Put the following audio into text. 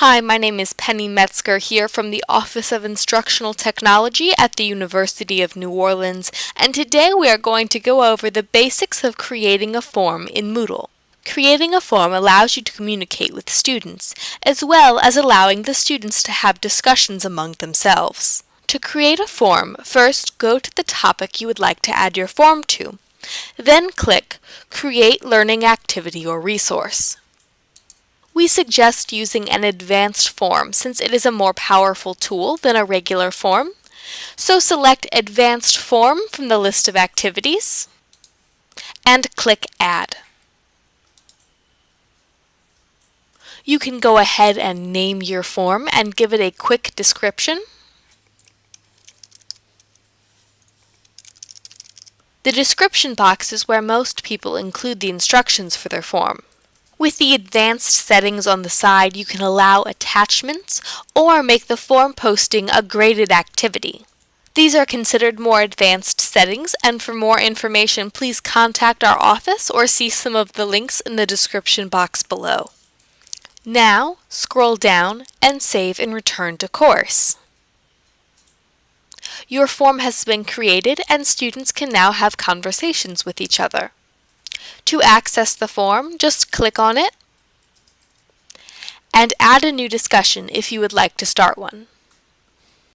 Hi, my name is Penny Metzger here from the Office of Instructional Technology at the University of New Orleans, and today we are going to go over the basics of creating a form in Moodle. Creating a form allows you to communicate with students, as well as allowing the students to have discussions among themselves. To create a form, first go to the topic you would like to add your form to. Then click Create Learning Activity or Resource. We suggest using an advanced form since it is a more powerful tool than a regular form. So select Advanced Form from the list of activities and click Add. You can go ahead and name your form and give it a quick description. The description box is where most people include the instructions for their form. With the advanced settings on the side, you can allow attachments or make the form posting a graded activity. These are considered more advanced settings, and for more information, please contact our office or see some of the links in the description box below. Now, scroll down and save and return to course. Your form has been created and students can now have conversations with each other. To access the form, just click on it and add a new discussion if you would like to start one.